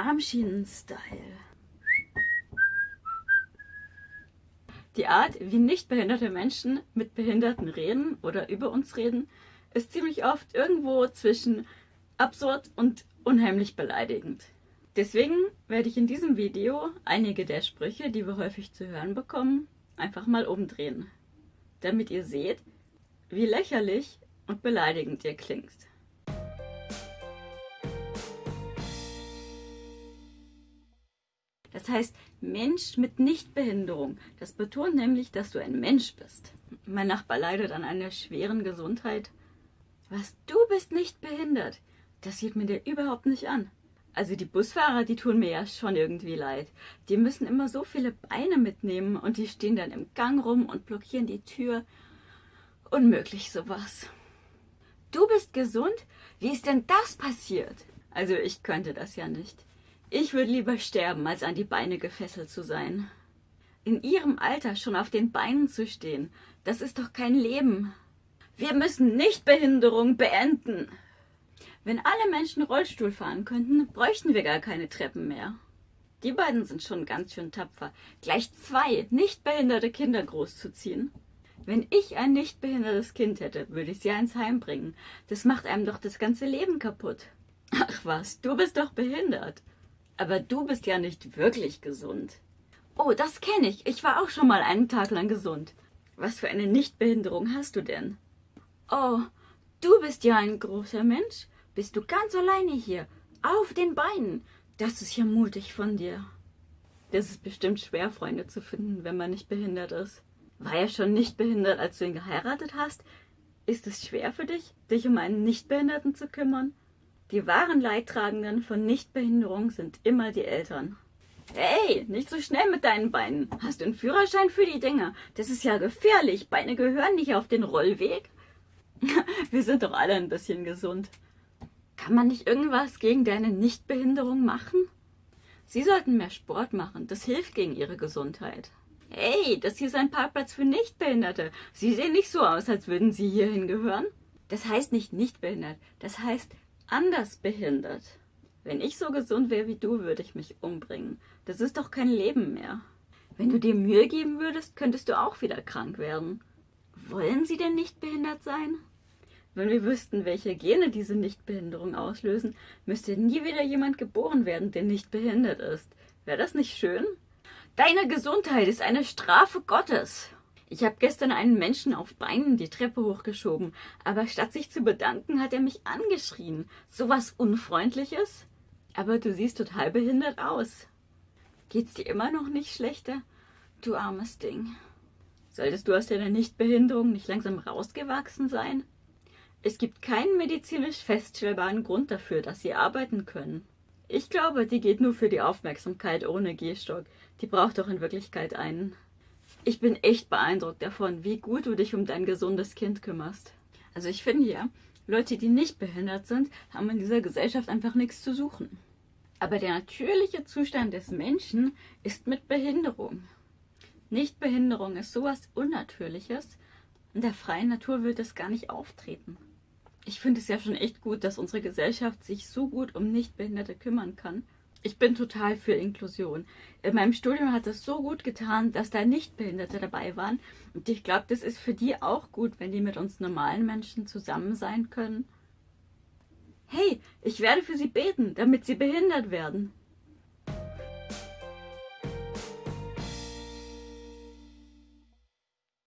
Armschienen-Style. Die Art, wie nicht behinderte Menschen mit Behinderten reden oder über uns reden, ist ziemlich oft irgendwo zwischen absurd und unheimlich beleidigend. Deswegen werde ich in diesem Video einige der Sprüche, die wir häufig zu hören bekommen, einfach mal umdrehen, damit ihr seht, wie lächerlich und beleidigend ihr klingt. Das heißt Mensch mit Nichtbehinderung. Das betont nämlich, dass du ein Mensch bist. Mein Nachbar leidet an einer schweren Gesundheit. Was, du bist nicht behindert? Das sieht mir dir überhaupt nicht an. Also die Busfahrer, die tun mir ja schon irgendwie leid. Die müssen immer so viele Beine mitnehmen und die stehen dann im Gang rum und blockieren die Tür. Unmöglich sowas. Du bist gesund? Wie ist denn das passiert? Also ich könnte das ja nicht. Ich würde lieber sterben, als an die Beine gefesselt zu sein. In ihrem Alter schon auf den Beinen zu stehen, das ist doch kein Leben. Wir müssen Nichtbehinderung beenden. Wenn alle Menschen Rollstuhl fahren könnten, bräuchten wir gar keine Treppen mehr. Die beiden sind schon ganz schön tapfer, gleich zwei nichtbehinderte Kinder großzuziehen. Wenn ich ein nichtbehindertes Kind hätte, würde ich sie ins Heim bringen. Das macht einem doch das ganze Leben kaputt. Ach was, du bist doch behindert. Aber du bist ja nicht wirklich gesund. Oh, das kenne ich. Ich war auch schon mal einen Tag lang gesund. Was für eine Nichtbehinderung hast du denn? Oh, du bist ja ein großer Mensch. Bist du ganz alleine hier, auf den Beinen. Das ist ja mutig von dir. Das ist bestimmt schwer, Freunde zu finden, wenn man nicht behindert ist. War er schon nicht behindert, als du ihn geheiratet hast? Ist es schwer für dich, dich um einen Nichtbehinderten zu kümmern? Die wahren Leidtragenden von Nichtbehinderung sind immer die Eltern. Hey, nicht so schnell mit deinen Beinen. Hast du einen Führerschein für die Dinger? Das ist ja gefährlich. Beine gehören nicht auf den Rollweg. Wir sind doch alle ein bisschen gesund. Kann man nicht irgendwas gegen deine Nichtbehinderung machen? Sie sollten mehr Sport machen. Das hilft gegen ihre Gesundheit. Hey, das hier ist ein Parkplatz für Nichtbehinderte. Sie sehen nicht so aus, als würden Sie hierhin gehören. Das heißt nicht nichtbehindert. Das heißt anders behindert. Wenn ich so gesund wäre wie du, würde ich mich umbringen. Das ist doch kein Leben mehr. Wenn du dir Mühe geben würdest, könntest du auch wieder krank werden. Wollen sie denn nicht behindert sein? Wenn wir wüssten, welche Gene diese Nichtbehinderung auslösen, müsste nie wieder jemand geboren werden, der nicht behindert ist. Wäre das nicht schön? Deine Gesundheit ist eine Strafe Gottes. Ich habe gestern einen Menschen auf Beinen die Treppe hochgeschoben, aber statt sich zu bedanken, hat er mich angeschrien. So was Unfreundliches? Aber du siehst total behindert aus. Geht's dir immer noch nicht schlechter? Du armes Ding. Solltest du aus deiner Nichtbehinderung nicht langsam rausgewachsen sein? Es gibt keinen medizinisch feststellbaren Grund dafür, dass sie arbeiten können. Ich glaube, die geht nur für die Aufmerksamkeit ohne Gehstock. Die braucht doch in Wirklichkeit einen. Ich bin echt beeindruckt davon, wie gut du dich um dein gesundes Kind kümmerst. Also ich finde ja, Leute, die nicht behindert sind, haben in dieser Gesellschaft einfach nichts zu suchen. Aber der natürliche Zustand des Menschen ist mit Behinderung. Nichtbehinderung ist sowas Unnatürliches. In der freien Natur wird es gar nicht auftreten. Ich finde es ja schon echt gut, dass unsere Gesellschaft sich so gut um Nichtbehinderte kümmern kann ich bin total für Inklusion. In meinem Studium hat es so gut getan, dass da Nichtbehinderte dabei waren. Und ich glaube, das ist für die auch gut, wenn die mit uns normalen Menschen zusammen sein können. Hey, ich werde für sie beten, damit sie behindert werden.